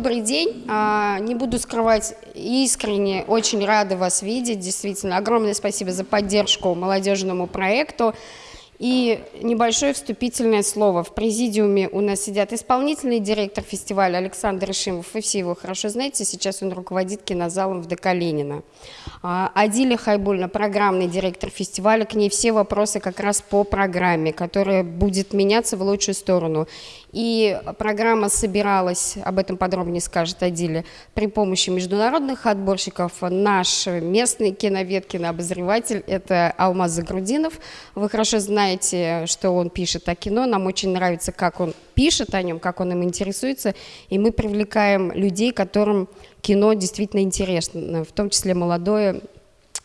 добрый день. А, не буду скрывать, искренне очень рада вас видеть. Действительно, огромное спасибо за поддержку молодежному проекту. И небольшое вступительное слово. В президиуме у нас сидят исполнительный директор фестиваля Александр Ишимов. Вы все его хорошо знаете, сейчас он руководит кинозалом в ДК Ленина. А, Адиля Хайбульна, программный директор фестиваля, к ней все вопросы как раз по программе, которая будет меняться в лучшую сторону. И программа собиралась, об этом подробнее скажет Адиля, при помощи международных отборщиков. Наш местный киновед, кинообозреватель – это Алмаз Загрудинов. Вы хорошо знаете, что он пишет о кино. Нам очень нравится, как он пишет о нем, как он им интересуется. И мы привлекаем людей, которым кино действительно интересно, в том числе молодое,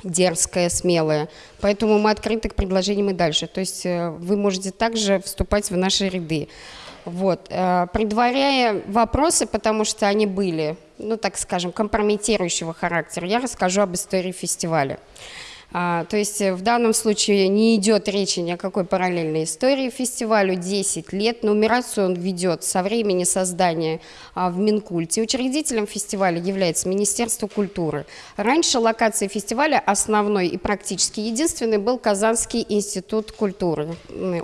дерзкое, смелое. Поэтому мы открыты к предложениям и дальше. То есть э, вы можете также вступать в наши ряды. Вот. Э, предваряя вопросы, потому что они были, ну так скажем, компрометирующего характера, я расскажу об истории фестиваля. А, то есть э, в данном случае не идет речи ни о какой параллельной истории. Фестивалю 10 лет. Нумерацию он ведет со времени создания а, в Минкульте. Учредителем фестиваля является Министерство культуры. Раньше локацией фестиваля основной и практически единственный был Казанский институт культуры,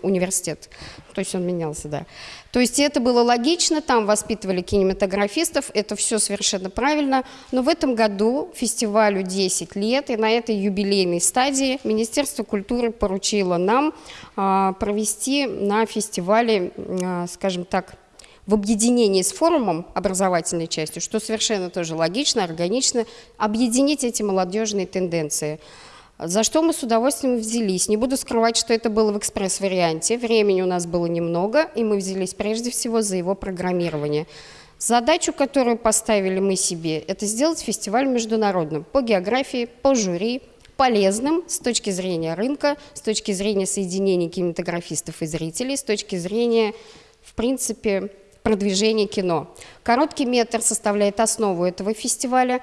университет. То есть он менялся, да. То есть это было логично, там воспитывали кинематографистов, это все совершенно правильно. Но в этом году фестивалю 10 лет, и на этой юбилейной стадии Министерство культуры поручило нам а, провести на фестивале, а, скажем так, в объединении с форумом образовательной частью, что совершенно тоже логично, органично, объединить эти молодежные тенденции – за что мы с удовольствием взялись. Не буду скрывать, что это было в экспресс-варианте. Времени у нас было немного, и мы взялись прежде всего за его программирование. Задачу, которую поставили мы себе, это сделать фестиваль международным по географии, по жюри, полезным с точки зрения рынка, с точки зрения соединения кинематографистов и зрителей, с точки зрения, в принципе, продвижения кино. Короткий метр составляет основу этого фестиваля.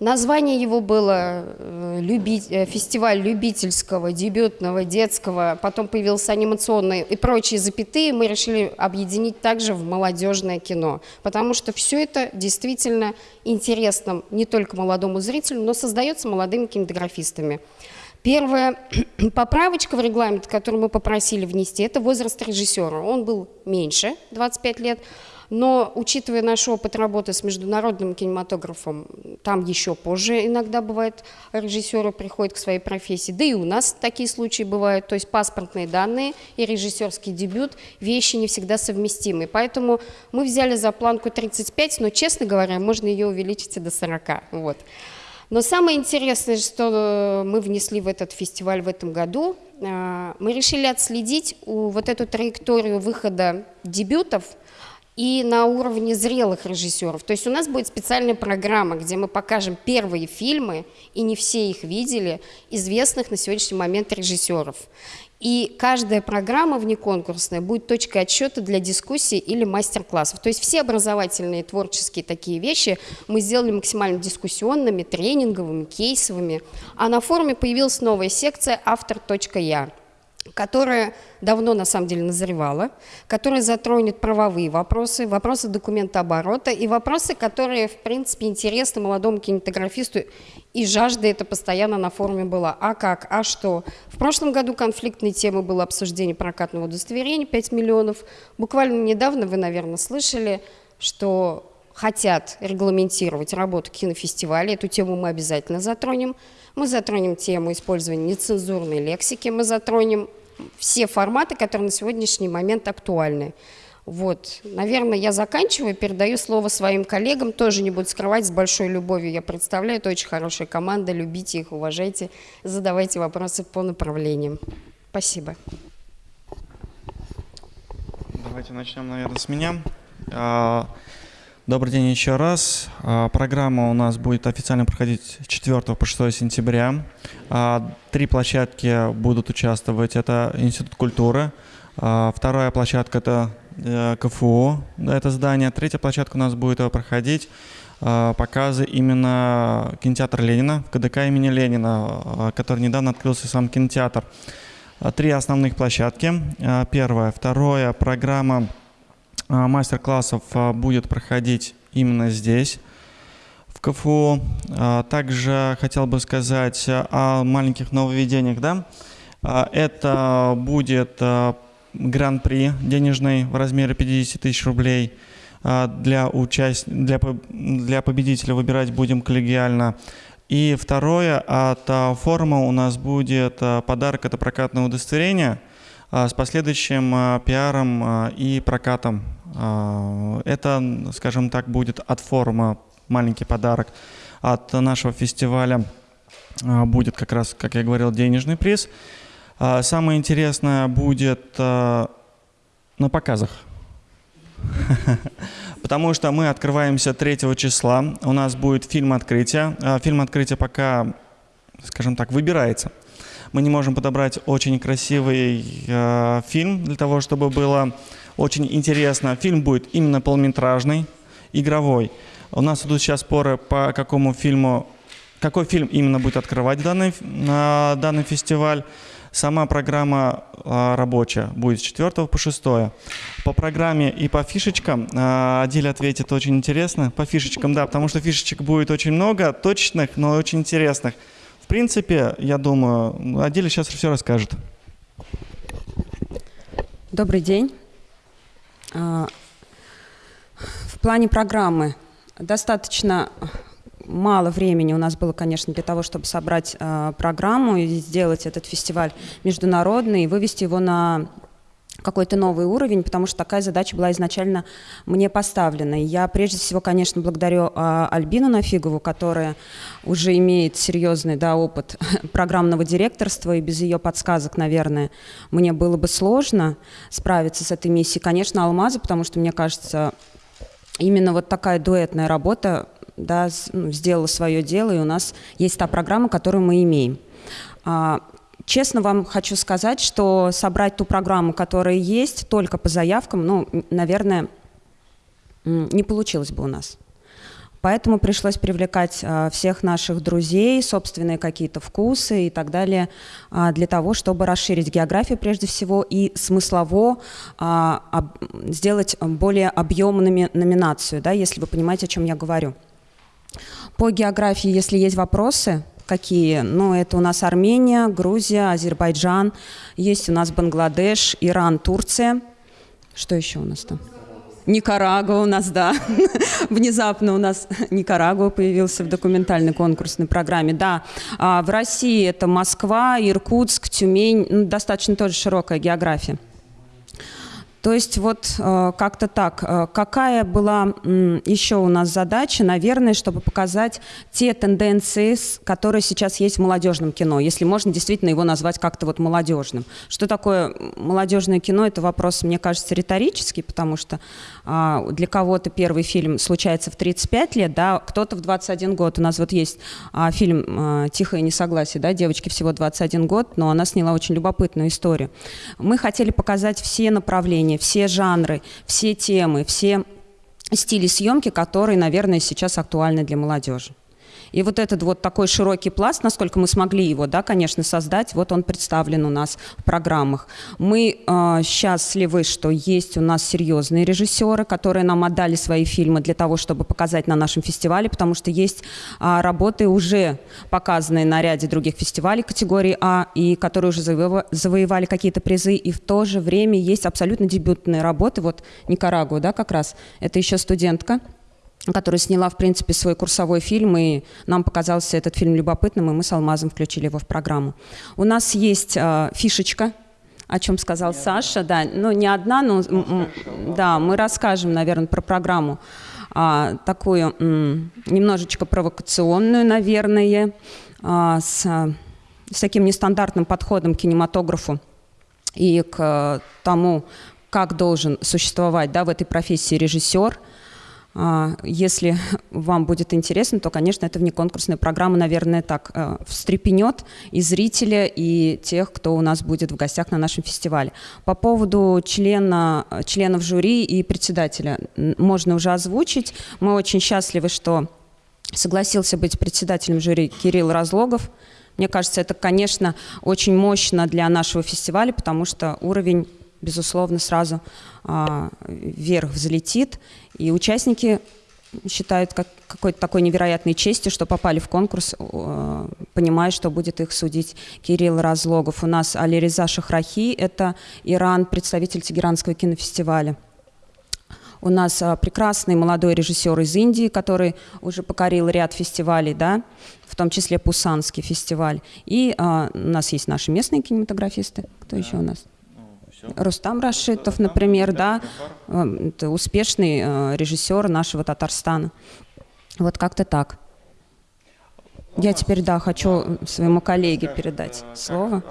Название его было э, люби... Э, «Фестиваль любительского, дебютного, детского», потом появился анимационный и прочие запятые, мы решили объединить также в молодежное кино, потому что все это действительно интересно не только молодому зрителю, но создается молодыми кинематографистами. Первая поправочка в регламент, которую мы попросили внести, это возраст режиссера. Он был меньше, 25 лет, но учитывая наш опыт работы с международным кинематографом, там еще позже иногда бывает режиссеры приходят к своей профессии, да и у нас такие случаи бывают, то есть паспортные данные и режиссерский дебют, вещи не всегда совместимы. Поэтому мы взяли за планку 35, но, честно говоря, можно ее увеличить и до 40. Вот. Но самое интересное, что мы внесли в этот фестиваль в этом году, э, мы решили отследить вот эту траекторию выхода дебютов и на уровне зрелых режиссеров. То есть у нас будет специальная программа, где мы покажем первые фильмы, и не все их видели, известных на сегодняшний момент режиссеров. И каждая программа внеконкурсная будет точкой отсчета для дискуссий или мастер-классов. То есть все образовательные творческие такие вещи мы сделали максимально дискуссионными, тренинговыми, кейсовыми. А на форуме появилась новая секция «Автор.я» которая давно на самом деле назревала, которая затронет правовые вопросы, вопросы документооборота и вопросы, которые, в принципе, интересны молодому кинематографисту, и жажда это постоянно на форуме была. А как? А что? В прошлом году конфликтной темой было обсуждение прокатного удостоверения 5 миллионов. Буквально недавно вы, наверное, слышали, что хотят регламентировать работу кинофестиваля. Эту тему мы обязательно затронем. Мы затронем тему использования нецензурной лексики, мы затронем все форматы, которые на сегодняшний момент актуальны. Вот, наверное, я заканчиваю, передаю слово своим коллегам, тоже не буду скрывать, с большой любовью я представляю, это очень хорошая команда, любите их, уважайте, задавайте вопросы по направлениям. Спасибо. Давайте начнем, наверное, с меня. Добрый день еще раз. А, программа у нас будет официально проходить с 4 по 6 сентября. А, три площадки будут участвовать. Это Институт культуры. А, вторая площадка – это э, КФУ, это здание. Третья площадка у нас будет проходить показы именно кинотеатра Ленина, КДК имени Ленина, который недавно открылся сам кинотеатр. Три основных площадки. Первая. Вторая программа – мастер-классов а, будет проходить именно здесь, в КФУ. А, также хотел бы сказать о маленьких нововведениях. Да? А, это будет а, гран-при денежный в размере 50 тысяч рублей. Для, участ... для, для победителя выбирать будем коллегиально. И второе, от форума у нас будет подарок, это прокатное удостоверение с последующим пиаром и прокатом. Это, скажем так, будет от форума маленький подарок. От нашего фестиваля будет как раз, как я говорил, денежный приз. Самое интересное будет на показах. Потому что мы открываемся 3 числа. У нас будет фильм открытия. Фильм открытия пока, скажем так, выбирается. Мы не можем подобрать очень красивый фильм для того, чтобы было очень интересно. Фильм будет именно полнометражный, игровой. У нас идут сейчас споры, по какому фильму, какой фильм именно будет открывать данный, данный фестиваль. Сама программа э, рабочая будет с 4 по 6. По программе и по фишечкам э, Адиль ответит очень интересно. По фишечкам, да, потому что фишечек будет очень много, точных, но очень интересных. В принципе, я думаю, Адиль сейчас все расскажет. Добрый день. В плане программы достаточно мало времени у нас было, конечно, для того, чтобы собрать э, программу и сделать этот фестиваль международный и вывести его на какой-то новый уровень, потому что такая задача была изначально мне поставлена. Я прежде всего, конечно, благодарю а, Альбину Нафигову, которая уже имеет серьезный да, опыт программного директорства, и без ее подсказок, наверное, мне было бы сложно справиться с этой миссией. Конечно, Алмаза, потому что, мне кажется, именно вот такая дуэтная работа да, ну, сделала свое дело, и у нас есть та программа, которую мы имеем. А, честно вам хочу сказать, что собрать ту программу, которая есть, только по заявкам, ну, наверное, не получилось бы у нас. Поэтому пришлось привлекать а, всех наших друзей, собственные какие-то вкусы и так далее, а, для того, чтобы расширить географию прежде всего и смыслово а, сделать более объемными номинацию, да, если вы понимаете, о чем я говорю. По географии, если есть вопросы, какие? Ну, это у нас Армения, Грузия, Азербайджан, есть у нас Бангладеш, Иран, Турция. Что еще у нас там? Никарагуа у нас, да. Внезапно у нас Никарагуа появился в документальной конкурсной программе. Да, а в России это Москва, Иркутск, Тюмень. Ну, достаточно тоже широкая география. То есть вот э, как-то так. Э, какая была еще у нас задача? Наверное, чтобы показать те тенденции, которые сейчас есть в молодежном кино, если можно действительно его назвать как-то вот молодежным. Что такое молодежное кино? Это вопрос, мне кажется, риторический, потому что а, для кого-то первый фильм случается в 35 лет, да, кто-то в 21 год. У нас вот есть а, фильм а, «Тихое несогласие», да, девочке всего 21 год, но она сняла очень любопытную историю. Мы хотели показать все направления направления, все жанры, все темы, все стили съемки, которые, наверное, сейчас актуальны для молодежи. И вот этот вот такой широкий пласт, насколько мы смогли его, да, конечно, создать, вот он представлен у нас в программах. Мы э, счастливы, что есть у нас серьезные режиссеры, которые нам отдали свои фильмы для того, чтобы показать на нашем фестивале, потому что есть э, работы уже показанные на ряде других фестивалей категории А, и которые уже завоевали какие-то призы, и в то же время есть абсолютно дебютные работы, вот Никарагуа, да, как раз, это еще студентка, которая сняла, в принципе, свой курсовой фильм, и нам показался этот фильм любопытным, и мы с Алмазом включили его в программу. У нас есть э, фишечка, о чем сказал Саша, да, ну не одна, но да, мы расскажем, наверное, про программу. А, такую немножечко провокационную, наверное, а, с, с таким нестандартным подходом к кинематографу и к тому, как должен существовать да, в этой профессии режиссер – если вам будет интересно, то, конечно, это внеконкурсная программа, наверное, так э, встрепенет и зрителя, и тех, кто у нас будет в гостях на нашем фестивале. По поводу члена, членов жюри и председателя можно уже озвучить. Мы очень счастливы, что согласился быть председателем жюри Кирилл Разлогов. Мне кажется, это, конечно, очень мощно для нашего фестиваля, потому что уровень безусловно, сразу а, вверх взлетит. И участники считают как какой-то такой невероятной честью, что попали в конкурс, э, понимая, что будет их судить Кирилл Разлогов. У нас Алириза Шахрахи, это Иран, представитель Тегеранского кинофестиваля. У нас а, прекрасный молодой режиссер из Индии, который уже покорил ряд фестивалей, да, в том числе Пусанский фестиваль. И а, у нас есть наши местные кинематографисты. Кто да. еще у нас? Рустам Рашитов, например, да, это успешный э, режиссер нашего Татарстана. Вот как-то так. Я теперь, да, хочу своему коллеге передать слово.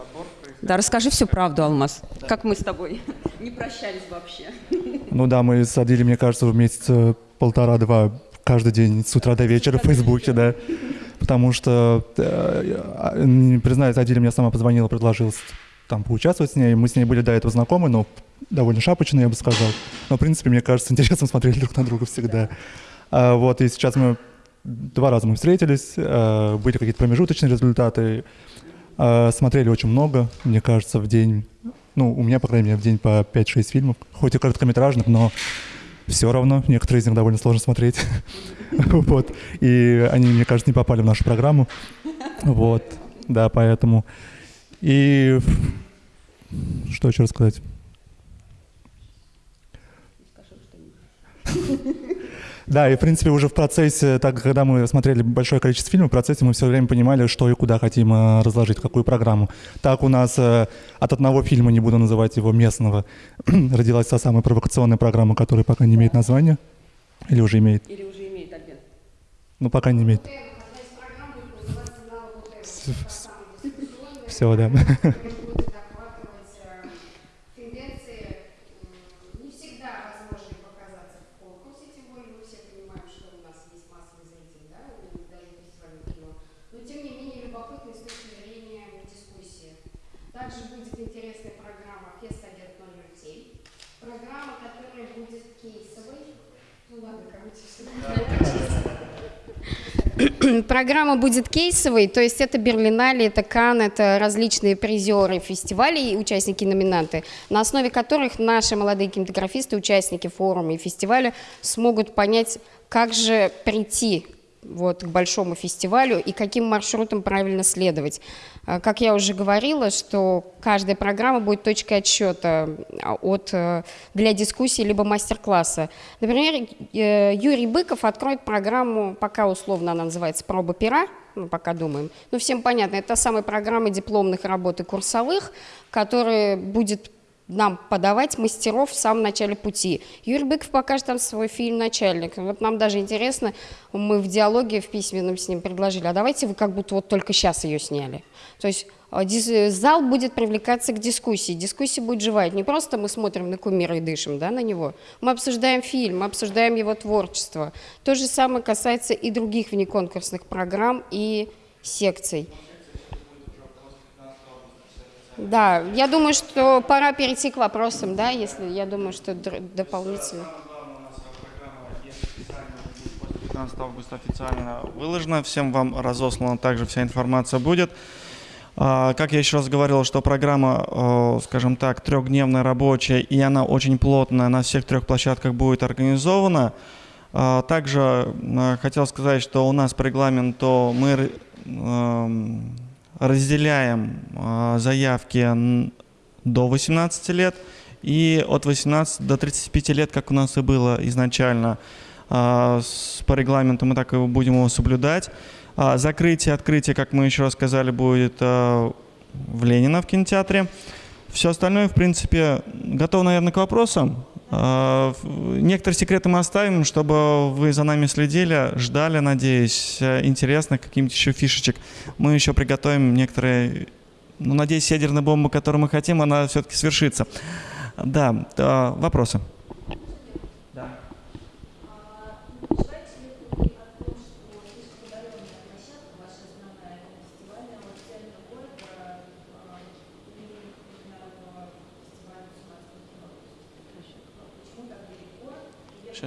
Да, расскажи всю правду, Алмаз. Как мы с тобой не прощались вообще. Ну да, мы садили, мне кажется, в месяц полтора-два каждый день с утра до вечера в Фейсбуке, да. Потому что, э, признаюсь, Адиля мне сама позвонила, предложила там поучаствовать с ней. Мы с ней были до этого знакомы, но довольно шапочно, я бы сказал. Но, в принципе, мне кажется, интересно смотрели друг на друга всегда. А, вот, и сейчас мы два раза мы встретились, а, были какие-то промежуточные результаты. А, смотрели очень много, мне кажется, в день. Ну, у меня, по крайней мере, в день по 5-6 фильмов. Хоть и короткометражных, но все равно. Некоторые из них довольно сложно смотреть. вот. И они, мне кажется, не попали в нашу программу. Вот. Да, поэтому... И что еще рассказать? Да, и в принципе уже в процессе, так когда мы смотрели большое количество фильмов, в процессе мы все время понимали, что и куда хотим э, разложить, какую программу. Так у нас э, от одного фильма, не буду называть его местного, родилась та самая провокационная программа, которая пока не имеет названия. Или уже имеет? Или уже имеет, Альбин? Ну, пока не имеет. Да. Программа будет кейсовой, то есть это Берлинале, это Кан, это различные призеры фестивалей, участники номинанты, на основе которых наши молодые кинематографисты, участники форума и фестиваля смогут понять, как же прийти вот, к большому фестивалю и каким маршрутом правильно следовать. А, как я уже говорила, что каждая программа будет точкой отсчета а, от, э, для дискуссии либо мастер-класса. Например, э, Юрий Быков откроет программу, пока условно она называется «Проба пера», мы пока думаем. Ну, всем понятно, это та самая программа дипломных работ и курсовых, которая будет нам подавать мастеров в самом начале пути. Юрий Быков покажет там свой фильм «Начальник». Вот нам даже интересно, мы в диалоге в письменном с ним предложили, а давайте вы как будто вот только сейчас ее сняли. То есть а, зал будет привлекаться к дискуссии, дискуссия будет живая. Не просто мы смотрим на кумира и дышим да, на него, мы обсуждаем фильм, мы обсуждаем его творчество. То же самое касается и других внеконкурсных программ и секций. Да, я думаю, что пора перейти к вопросам, да, если я думаю, что дополнительно. 15 августа официально выложено, всем вам разослана также вся информация будет. А, как я еще раз говорил, что программа, скажем так, трехдневная рабочая, и она очень плотная на всех трех площадках будет организована. А, также а, хотел сказать, что у нас по регламенту мы эм, разделяем а, заявки до 18 лет и от 18 до 35 лет, как у нас и было изначально. А, по регламенту мы так и будем его соблюдать. А, закрытие, открытие, как мы еще раз сказали, будет в Ленина в кинотеатре. Все остальное, в принципе, готов, наверное, к вопросам. А, некоторые секреты мы оставим, чтобы вы за нами следили, ждали, надеюсь, э, интересно, каким-то еще фишечек. Мы еще приготовим некоторые, ну, надеюсь, ядерная бомба, которую мы хотим, она все-таки свершится. Да, вопросы?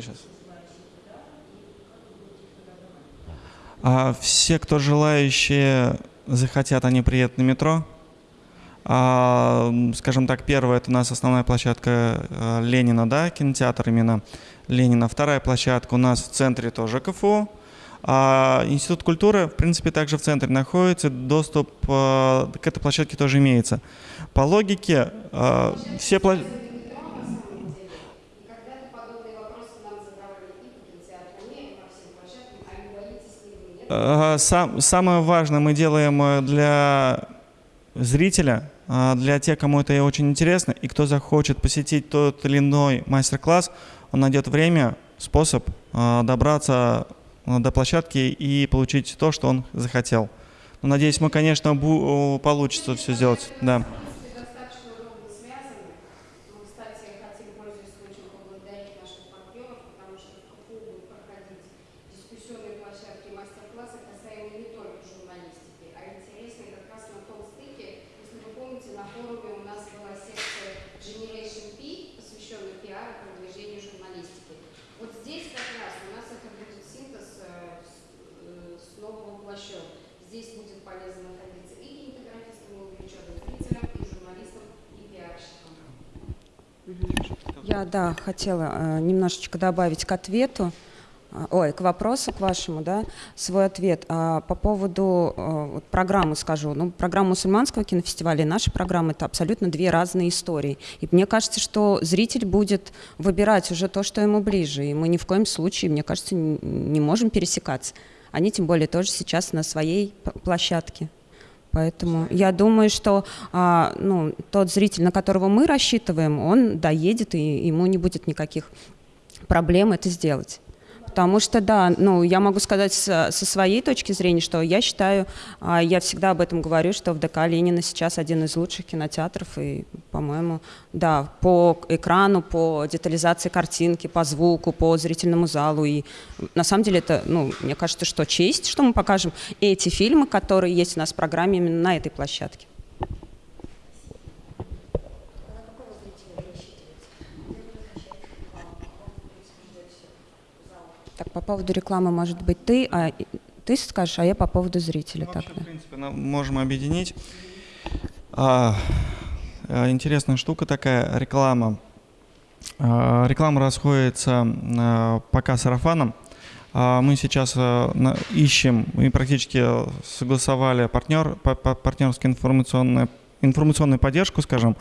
Сейчас. А все, кто желающие захотят, они приедут на метро. А, скажем так, первая это у нас основная площадка э, Ленина, да, кинотеатр именно Ленина. Вторая площадка у нас в центре тоже КФУ. А Институт культуры, в принципе, также в центре находится, доступ э, к этой площадке тоже имеется. По логике, э, все площадки... Сам, самое важное мы делаем для зрителя, а, для тех, кому это очень интересно, и кто захочет посетить тот или иной мастер-класс, он найдет время, способ а, добраться а, до площадки и получить то, что он захотел. Но, надеюсь, мы, конечно, получится все сделать. Да. Я, да, хотела э, немножечко добавить к ответу, э, ой, к вопросу к вашему, да, свой ответ. А, по поводу э, программы скажу. Ну, программа мусульманского кинофестиваля и наша программа – это абсолютно две разные истории. И мне кажется, что зритель будет выбирать уже то, что ему ближе. И мы ни в коем случае, мне кажется, не можем пересекаться. Они тем более тоже сейчас на своей площадке. Поэтому я думаю, что а, ну, тот зритель, на которого мы рассчитываем, он доедет, и ему не будет никаких проблем это сделать. Потому что, да, ну, я могу сказать со, со своей точки зрения, что я считаю, а, я всегда об этом говорю, что в ДК Ленина сейчас один из лучших кинотеатров, и, по-моему, да, по экрану, по детализации картинки, по звуку, по зрительному залу, и на самом деле это, ну, мне кажется, что честь, что мы покажем эти фильмы, которые есть у нас в программе именно на этой площадке. Так, по поводу рекламы, может быть, ты, а ты скажешь, а я по поводу зрителя. Ну, так, вообще, да. в принципе, можем объединить. А, а, интересная штука такая, реклама. А, реклама расходится а, пока сарафаном. А, мы сейчас а, на, ищем и практически согласовали партнер, по, по, партнерскую информационную, информационную поддержку, скажем,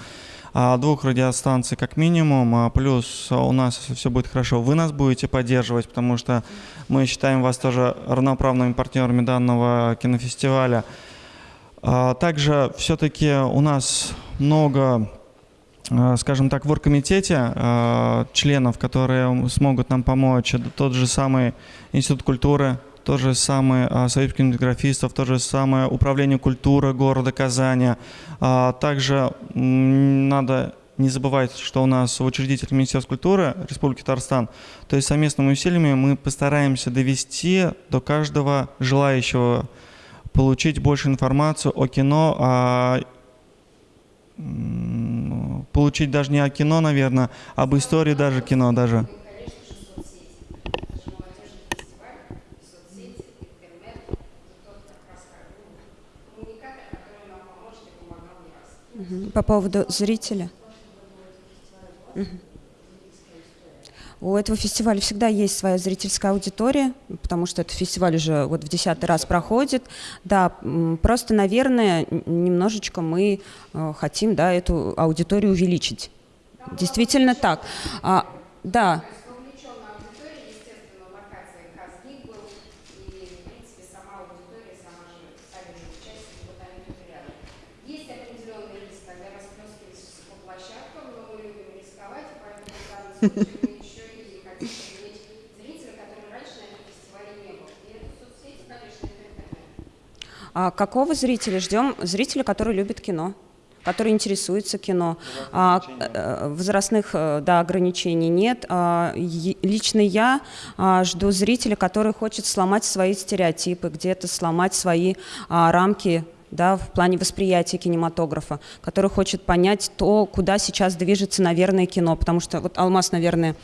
двух радиостанций как минимум, а, плюс у нас, если все будет хорошо, вы нас будете поддерживать, потому что мы считаем вас тоже равноправными партнерами данного кинофестиваля. А, также все-таки у нас много скажем так, в оргкомитете членов, которые смогут нам помочь. Это тот же самый Институт культуры, то же самое а, Союз кинематографистов, то же самое Управление культуры города Казани. А, также надо не забывать, что у нас учредитель Министерства культуры Республики Татарстан. То есть совместными усилиями мы постараемся довести до каждого желающего получить больше информацию о кино, о получить даже не о кино, наверное, об истории даже кино даже. По поводу зрителя. У этого фестиваля всегда есть своя зрительская аудитория, потому что этот фестиваль уже вот в десятый раз проходит. Да, просто, наверное, немножечко мы э, хотим да, эту аудиторию увеличить. Действительно так. А, да, А какого зрителя ждем? Зрителя, который любит кино который интересуется кино. А, э, возрастных э, да, ограничений нет. А, лично я а, жду зрителя, который хочет сломать свои стереотипы, где-то сломать свои а, рамки да, в плане восприятия кинематографа, который хочет понять то, куда сейчас движется, наверное, кино. Потому что вот Алмаз, наверное,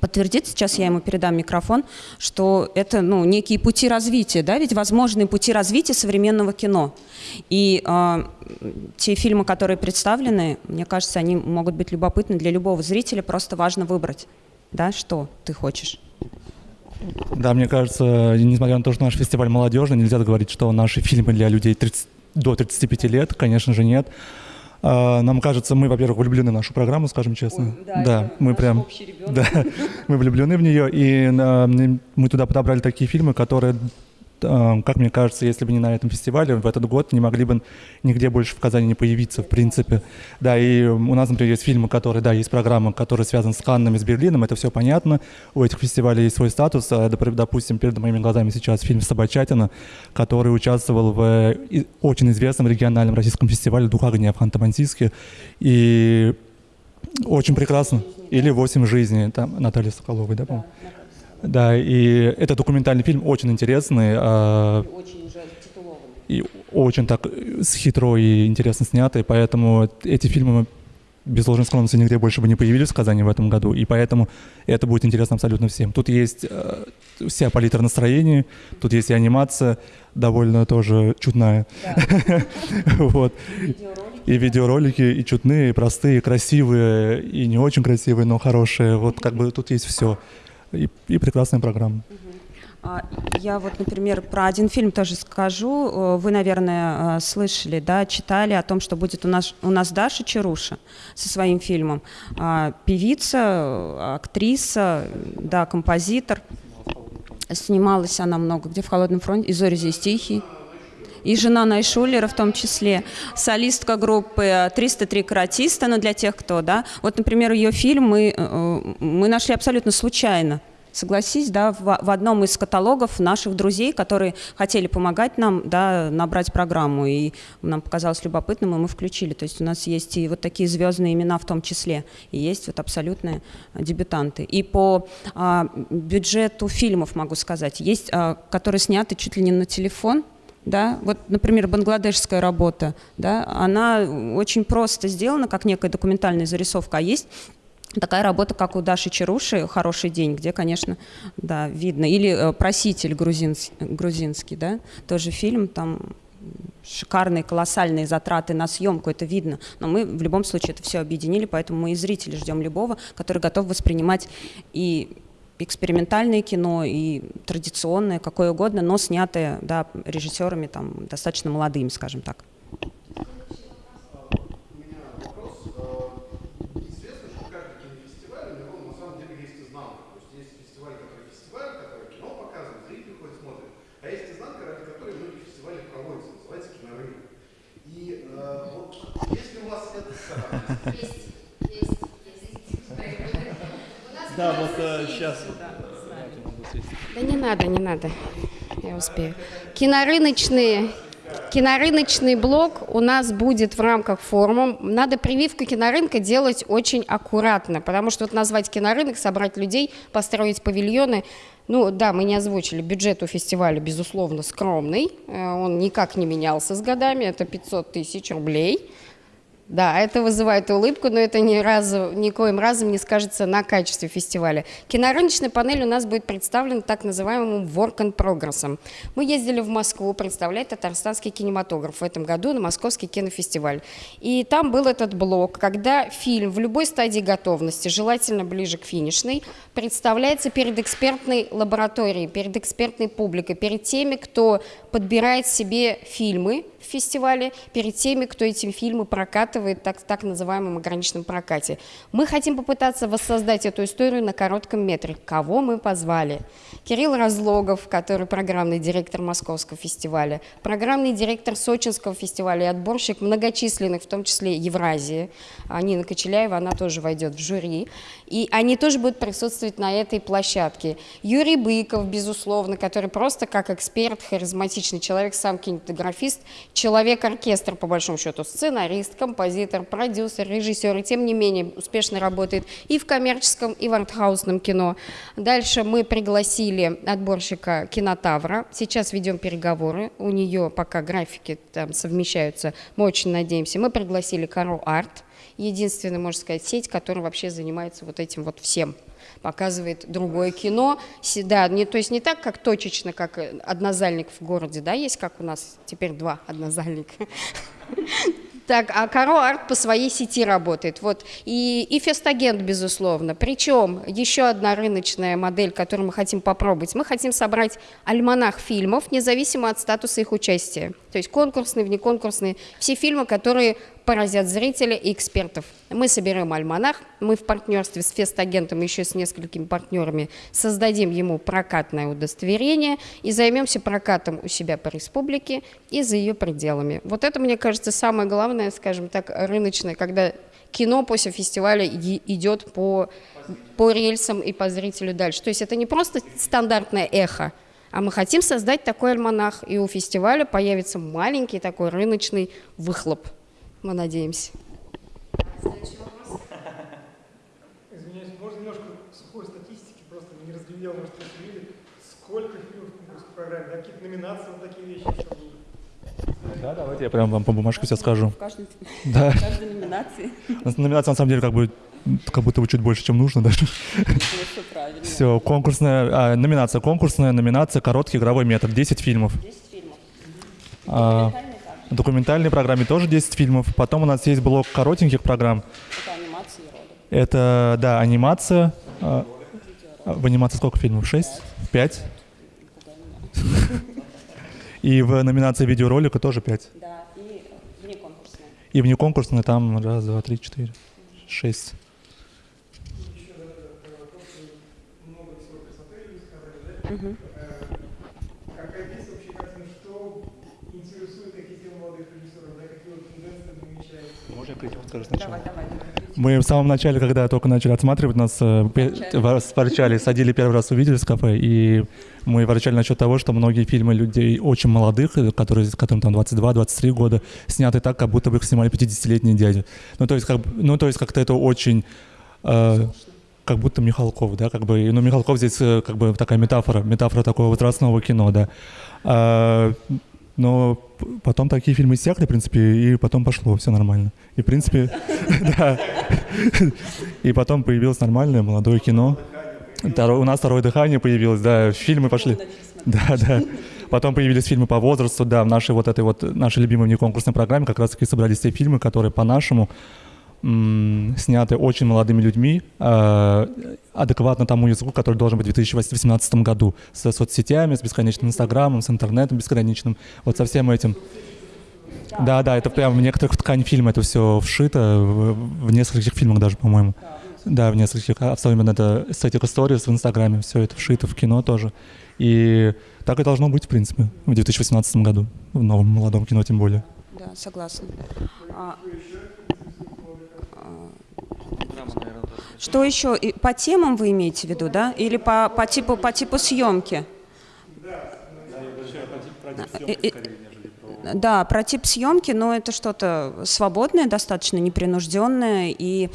подтвердит, сейчас я ему передам микрофон, что это ну, некие пути развития, да, ведь возможные пути развития современного кино. И э, те фильмы, которые представлены, мне кажется, они могут быть любопытны для любого зрителя, просто важно выбрать, да, что ты хочешь. Да, мне кажется, несмотря на то, что наш фестиваль молодежный, нельзя говорить, что наши фильмы для людей 30, до 35 лет, конечно же, нет. А, нам кажется, мы, во-первых, влюблены в нашу программу, скажем честно. Ой, да, да мы прям, да, мы влюблены в нее, и э, мы туда подобрали такие фильмы, которые как мне кажется, если бы не на этом фестивале, в этот год не могли бы нигде больше в Казани не появиться, в принципе. Да, и у нас, например, есть фильмы, которые, да, есть программы, которые связаны с Каннами, с Берлином, это все понятно. У этих фестивалей есть свой статус. А, допустим, перед моими глазами сейчас фильм «Собачатина», который участвовал в очень известном региональном российском фестивале «Дух огня» в Ханты-Мансийске. И очень прекрасно. Или «Восемь жизней», там Наталья Соколовой, да, по-моему? Да, и это документальный фильм очень интересный. А, и очень уже титулованный. И очень так с хитро и интересно снятый, поэтому эти фильмы без ложной скромности нигде больше бы не появились в Казани в этом году, и поэтому это будет интересно абсолютно всем. Тут есть э, вся палитра настроений, тут есть и анимация, довольно тоже чудная. вот. И видеоролики, и чудные, и простые, красивые, и не очень красивые, но хорошие. Вот как бы тут есть все и, и прекрасная программа. А, я вот, например, про один фильм тоже скажу. Э, вы, наверное, э, слышали, да, читали о том, что будет у нас, у нас Даша Чаруша со своим фильмом. А, певица, актриса, да, композитор. Снималась она много где в «Холодном фронте», и «Зори здесь тихий» и жена Найшулера в том числе, солистка группы 303 каратиста, но для тех, кто, да, вот, например, ее фильм мы, э, мы нашли абсолютно случайно, согласись, да, в, в одном из каталогов наших друзей, которые хотели помогать нам, да, набрать программу, и нам показалось любопытным, и мы включили. То есть у нас есть и вот такие звездные имена в том числе, и есть вот абсолютные дебютанты. И по а, бюджету фильмов могу сказать, есть, а, которые сняты чуть ли не на телефон, да, вот, например, бангладешская работа, да, она очень просто сделана, как некая документальная зарисовка, а есть такая работа, как у Даши Чаруши «Хороший день», где, конечно, да, видно. Или э, «Проситель» грузинский, грузинский, да, тоже фильм, там шикарные, колоссальные затраты на съемку, это видно. Но мы в любом случае это все объединили, поэтому мы и зрители ждем любого, который готов воспринимать и экспериментальное кино и традиционное, какое угодно, но снятое да, режиссерами там, достаточно молодыми, скажем так. Да, вот сейчас. Да не надо, не надо. Я успею. Кинорыночные Кинорыночный блок у нас будет в рамках форума. Надо прививку кинорынка делать очень аккуратно, потому что вот назвать кинорынок, собрать людей, построить павильоны, ну да, мы не озвучили, бюджет у фестиваля, безусловно, скромный, э, он никак не менялся с годами, это 500 тысяч рублей. Да, это вызывает улыбку, но это ни разу, никоим разом не скажется на качестве фестиваля. Кинорыночная панель у нас будет представлена так называемым work and progress. Мы ездили в Москву представлять татарстанский кинематограф в этом году на Московский кинофестиваль. И там был этот блок, когда фильм в любой стадии готовности, желательно ближе к финишной, представляется перед экспертной лабораторией, перед экспертной публикой, перед теми, кто подбирает себе фильмы, фестивале перед теми, кто эти фильмы прокатывает так, так называемом ограниченном прокате. Мы хотим попытаться воссоздать эту историю на коротком метре. Кого мы позвали? Кирилл Разлогов, который программный директор Московского фестиваля, программный директор Сочинского фестиваля и отборщик многочисленных, в том числе Евразии. Нина Кочеляева, она тоже войдет в жюри. И они тоже будут присутствовать на этой площадке. Юрий Быков, безусловно, который просто как эксперт, харизматичный человек, сам кинематографист, человек-оркестр, по большому счету, сценарист, композитор, композитор, продюсер, режиссер, и тем не менее успешно работает и в коммерческом, и в артхаусном кино. Дальше мы пригласили отборщика кинотавра. Сейчас ведем переговоры. У нее пока графики там совмещаются. Мы очень надеемся. Мы пригласили Каро Арт. Единственная, можно сказать, сеть, которая вообще занимается вот этим вот всем показывает другое кино. Да, не, то есть не так, как точечно, как однозальник в городе, да, есть, как у нас теперь два однозальника. Так, а Каро Арт по своей сети работает. Вот. И, и Фестагент, безусловно. Причем еще одна рыночная модель, которую мы хотим попробовать. Мы хотим собрать альманах фильмов, независимо от статуса их участия. То есть конкурсные, внеконкурсные. Все фильмы, которые поразят зрителя и экспертов. Мы соберем альманах, мы в партнерстве с фестагентом еще с несколькими партнерами создадим ему прокатное удостоверение и займемся прокатом у себя по республике и за ее пределами. Вот это, мне кажется, самое главное, скажем так, рыночное, когда кино после фестиваля идет по, по рельсам и по зрителю дальше. То есть это не просто стандартное эхо, а мы хотим создать такой альманах, и у фестиваля появится маленький такой рыночный выхлоп. Мы надеемся. Извиняюсь, можно немножко сухой статистики, просто не разглядел, может, вы видели, сколько фильмов в программе, да, какие-то номинации, вот такие вещи еще будут. Да, давайте я прям вам по бумажке все скажу. В каждой, Да. в каждой номинации. Номинация на самом деле как бы как будто бы чуть больше, чем нужно даже. Все правильно. Все, конкурсная, а, номинация конкурсная, номинация короткий игровой метод, 10 фильмов. 10 фильмов. А, документальной программе тоже 10 фильмов. Потом у нас есть блок коротеньких программ. Это анимация и роды. Это, да, анимация. А, в анимации сколько фильмов? 6? 5? И в номинации видеоролика тоже 5. Да, и вне конкурсная. И вне конкурсной там раз, два, три, четыре, шесть. Много всего красоты вы сказали, да? Э, Какая есть вообще картина, что интересует молодых режиссеров, да, какие вот тенденции намечаются? Можно я прийти скажу Давай, давай. Мы в самом начале, когда только начали отсматривать, нас э, ворс- ворчали, садили первый раз, увидели в кафе, и мы ворчали насчет того, что многие фильмы людей очень молодых, э, которые, которым там 22-23 года, сняты так, как будто бы их снимали 50-летние дяди. Ну, то есть, как, ну, то есть как-то это очень... э, как будто Михалков, да, как бы, ну, Михалков здесь э, как бы такая метафора, метафора такого возрастного кино, да. А, но потом такие фильмы иссякли, в принципе, и потом пошло, все нормально. И, в принципе, да. И потом появилось нормальное молодое кино. У нас второе дыхание появилось, да, фильмы пошли. Да, да. Потом появились фильмы по возрасту, да, в нашей вот этой вот, нашей любимой внеконкурсной программе как раз-таки собрались те фильмы, которые по-нашему сняты очень молодыми людьми, э, адекватно тому языку, который должен быть в 2018 году, с соцсетями, с бесконечным инстаграмом, с интернетом бесконечным, вот со всем этим. Да, да, это прям в некоторых в ткань фильма это все вшито, в, в нескольких фильмах даже, по-моему. Да, в нескольких, особенно это с этих историй в Инстаграме, все это вшито в кино тоже. И так и должно быть, в принципе, в 2018 году, в новом молодом кино тем более. Да, согласна. А, а, что еще? И По темам вы имеете в виду, да? Или по, по, типу, по типу съемки? И- и- Да, про тип съемки, но это что-то свободное, достаточно непринужденное и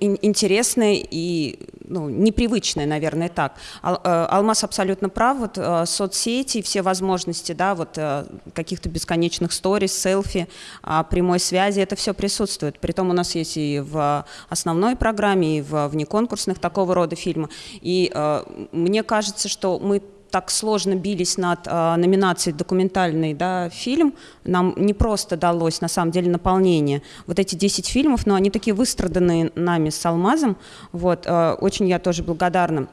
интересное и ну, непривычное, наверное, так. Э, Алмаз абсолютно прав. Вот э, соцсети, все возможности, да, вот э, каких-то бесконечных сторис, селфи, а, прямой связи, это все присутствует. Притом у нас есть и в основной программе, и в внеконкурсных такого рода фильмы. И мне кажется, что мы так сложно бились над э, номинацией документальный да, фильм, нам не просто далось на самом деле наполнение. Вот эти 10 фильмов, но они такие выстраданные нами с Алмазом. Вот, э, очень я тоже благодарна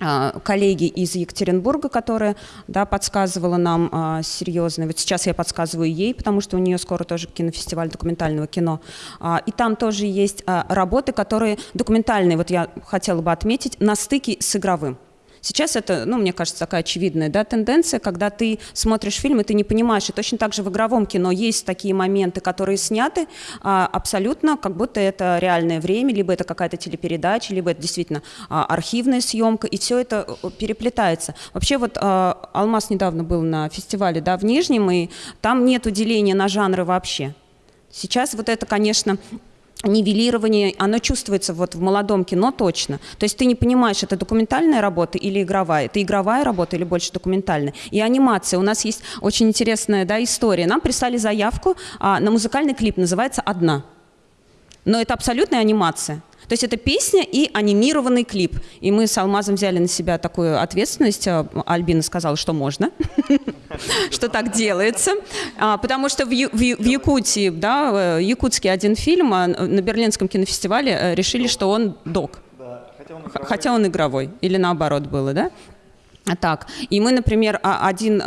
а, коллеге из Екатеринбурга, которая да, подсказывала нам а, серьезно. Вот сейчас я подсказываю ей, потому что у нее скоро тоже кинофестиваль документального кино. А, и там тоже есть а, работы, которые документальные, вот я хотела бы отметить, на стыке с игровым. Сейчас это, ну, мне кажется, такая очевидная да, тенденция, когда ты смотришь фильм, и ты не понимаешь, и точно так же в игровом кино есть такие моменты, которые сняты а, абсолютно, как будто это реальное время, либо это какая-то телепередача, либо это действительно а, архивная съемка, и все это э, переплетается. Вообще вот а, Алмаз недавно был на фестивале да, в Нижнем, и там нет деления на жанры вообще. Сейчас вот это, конечно, нивелирование, оно чувствуется вот в молодом кино точно. То есть ты не понимаешь, это документальная работа или игровая. Это игровая работа или больше документальная. И анимация. У нас есть очень интересная да, история. Нам прислали заявку а, на музыкальный клип, называется «Одна». Но это абсолютная анимация. То есть это песня и анимированный клип. И мы с Алмазом взяли на себя такую ответственность. А, Альбина сказала, что можно, что так делается. А, потому что в Якутии, да, якутский один фильм а, на Берлинском кинофестивале э, решили, что он док. Хотя он игровой. Или наоборот было, да? Так, и мы, например, один,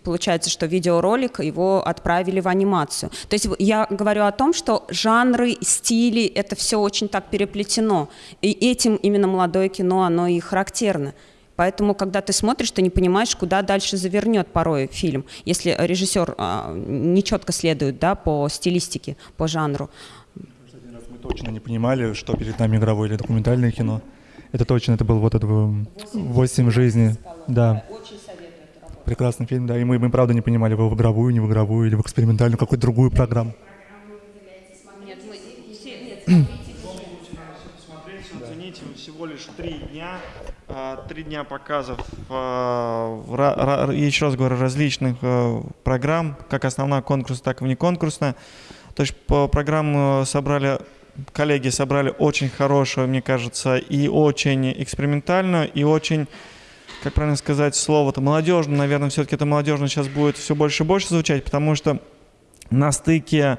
получается, что видеоролик, его отправили в анимацию. То есть я говорю о том, что жанры, стили, это все очень так переплетено. И этим именно молодое кино, оно и характерно. Поэтому, когда ты смотришь, ты не понимаешь, куда дальше завернет порой фильм, если режиссер а, нечетко следует да, по стилистике, по жанру. Мы точно не понимали, что перед нами игровое или документальное кино. Это точно, это был вот этот «Восемь жизней». Да. Прекрасный фильм, да. И мы, мы правда не понимали, вы в игровую, не в игровую, или в экспериментальную, какую-то другую программу. Всего лишь три дня, а, три дня показов, а, еще раз говорю, различных а, программ, как основная конкурс, так и внеконкурсная. То есть по программу собрали коллеги собрали очень хорошую, мне кажется, и очень экспериментальную, и очень, как правильно сказать слово-то, молодежную, наверное, все-таки это молодежно сейчас будет все больше и больше звучать, потому что на стыке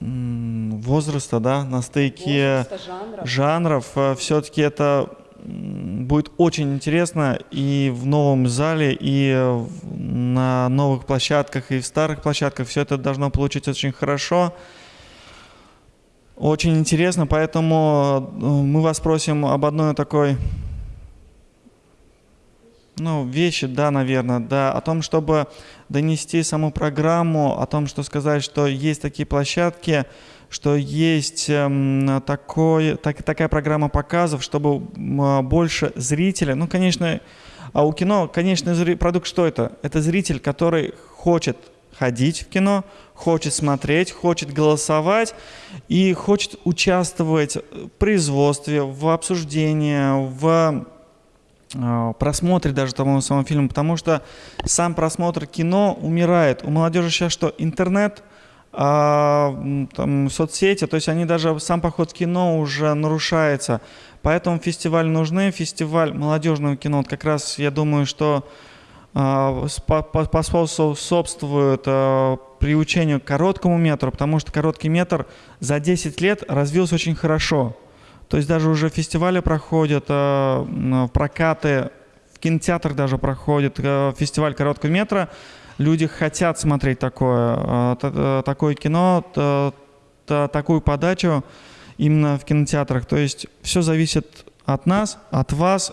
возраста, да, на стыке Возраста, жанров, жанров э, все-таки это будет очень интересно и в новом зале, и на новых площадках, и в старых площадках. Все это должно получиться очень хорошо. Очень интересно, поэтому э, мы вас просим об одной такой ну, вещи, да, наверное, да, о том, чтобы донести саму программу, о том, что сказать, что есть такие площадки, что есть э, такой, так, такая программа показов, чтобы э, больше зрителей, ну, конечно, а у кино, конечно, продукт что это? Это зритель, который хочет ходить в кино, хочет смотреть, хочет голосовать и хочет участвовать в производстве, в обсуждении, в э, просмотре даже того самого фильма, потому что сам просмотр кино умирает. У молодежи сейчас что? Интернет, а, там, соцсети, то есть они даже, сам поход в кино уже нарушается. Поэтому фестиваль нужны, фестиваль молодежного кино, вот как раз я думаю, что а, способствует а, приучению к короткому метру, потому что короткий метр за 10 лет развился очень хорошо. То есть даже уже фестивали проходят, а, прокаты, в кинотеатрах даже проходит фестиваль короткого метра. Люди хотят смотреть такое, такое кино, такую подачу именно в кинотеатрах. То есть все зависит от нас, от вас,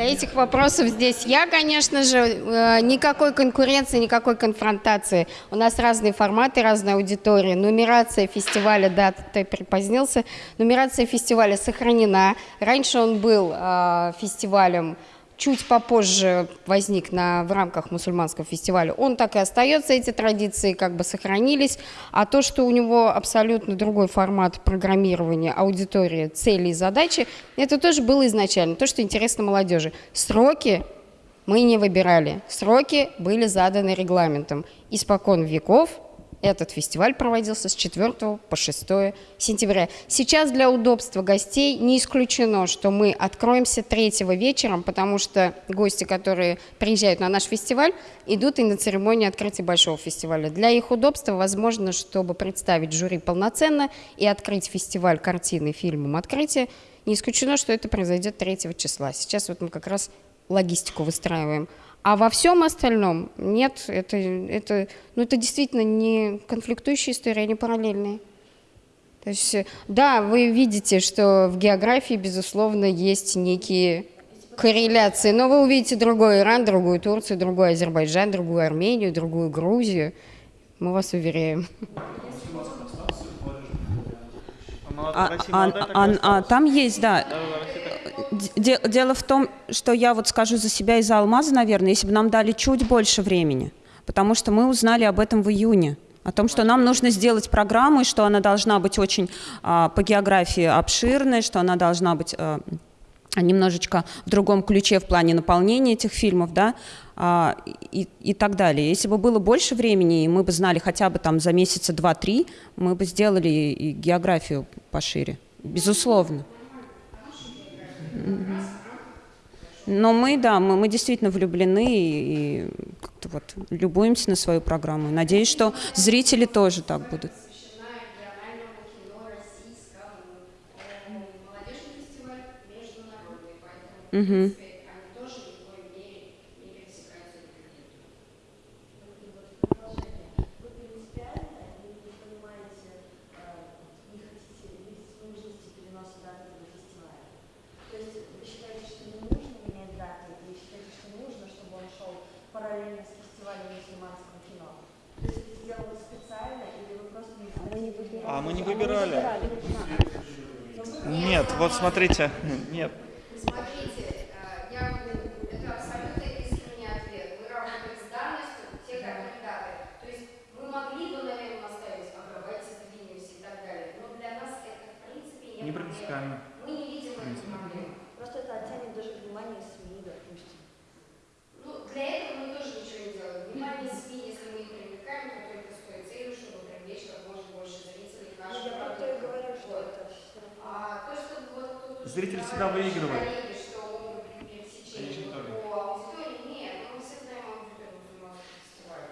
Для этих вопросов здесь я, конечно же, э, никакой конкуренции, никакой конфронтации. У нас разные форматы, разная аудитория. Нумерация фестиваля, да, ты припозднился, нумерация фестиваля сохранена. Раньше он был э, фестивалем чуть попозже возник на, в рамках мусульманского фестиваля, он так и остается, эти традиции как бы сохранились, а то, что у него абсолютно другой формат программирования, аудитории, цели и задачи, это тоже было изначально, то, что интересно молодежи. Сроки мы не выбирали, сроки были заданы регламентом. Испокон веков этот фестиваль проводился с 4 по 6 сентября. Сейчас для удобства гостей не исключено, что мы откроемся 3 вечером, потому что гости, которые приезжают на наш фестиваль, идут и на церемонию открытия большого фестиваля. Для их удобства, возможно, чтобы представить жюри полноценно и открыть фестиваль картины, фильмом открытия, не исключено, что это произойдет 3 числа. Сейчас вот мы как раз логистику выстраиваем. А во всем остальном нет, это, это, ну, это действительно не конфликтующие истории, они параллельные. То есть, да, вы видите, что в географии, безусловно, есть некие корреляции. Но вы увидите другой Иран, другую Турцию, другой Азербайджан, другую Армению, другую Грузию. Мы вас уверяем. А, а- а- а там есть, да. Де- дело в том, что я вот скажу за себя и за Алмаза, наверное, если бы нам дали чуть больше времени, потому что мы узнали об этом в июне, о том, что нам нужно сделать программу, и что она должна быть очень а, по географии обширной, что она должна быть а, немножечко в другом ключе в плане наполнения этих фильмов, да, а, и, и так далее. Если бы было больше времени, и мы бы знали хотя бы там за месяца два-три, мы бы сделали и географию пошире, безусловно. Но мы, да, мы, мы действительно влюблены и, и как-то вот любуемся на свою программу. Надеюсь, что зрители тоже так будут. посвящена региональному кино российскому. Э, Молодежный фестиваль международный, поэтому, в Мгм. принципе, они тоже ни в коей мере не пересекаются друг с другом. Вы принципиально не понимаете, э, не хотите видеть нужности переноса даты этого фестиваля. То есть вы считаете, что не нужно менять даты, или считаете, что нужно, чтобы он шел параллельно с фестивалем мусульманского кино? То есть это сделано специально, или вы просто не хотите? А мы не выбирали. Нет, вот смотрите, нет. Смотрите, э, я, это абсолютно искренний ответ. Мы работаем с данностью, те как кандидаты. То есть вы могли бы, наверное, оставить, а давайте сдвинемся и так далее. Но для нас это, в принципе, не, принципиально. Мы не видим эту проблему. Просто это оттянет даже внимание СМИ, допустим. Ну, для этого мы тоже ничего не делаем. Внимание СМИ, если мы их привлекаем, то только с той целью, чтобы привлечь как можно больше зрителей к Ну, нашему я про то и продукту. говорю, что Вот. это всё равно. А то, что вот тут уже Зритель всегда говорили выигрывает. коллеги, что могут быть пересечения Конечно, тоже. по аудитории, нет, ну, мы все знаем аудиторию мусульманского фестиваля.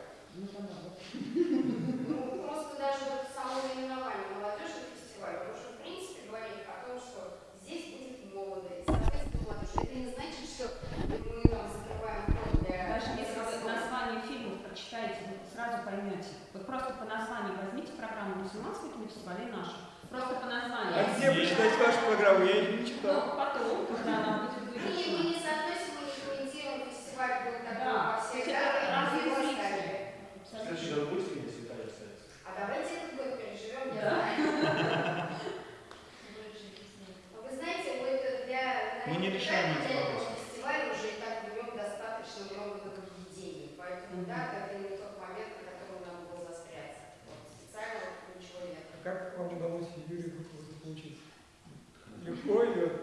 Ну, просто даже вот само наименование молодежный фестиваль, он уже, в принципе, говорит о том, что здесь будет молодость, соответственно, молодежь. Это не значит, что мы там закрываем вход для Даже если вы возрастного. название фильмов прочитаете, вы сразу поймете. Вот просто по названию возьмите программу мусульманского кинофестиваля и нашу. Просто по названию. А где почитать вашу программу? Я ее не Ну, читал. потом, когда она будет Мы, выпущена. мы не соотносим, мы не комментируем фестиваль, был такой Да, во всех это датах, разные его зрители. ставили. Абсолютно. А давайте этот год переживем, я Да. знаю. Но Вы знаете, мы это для, Мы не решаем эти для этого вопросы. фестиваля уже и так в нем достаточно много нововведений, поэтому да, это не тот момент, на котором нам было застряться. Вот, специально вот ничего нет. А как вам удалось Юрию Быкову заполучить? Легко или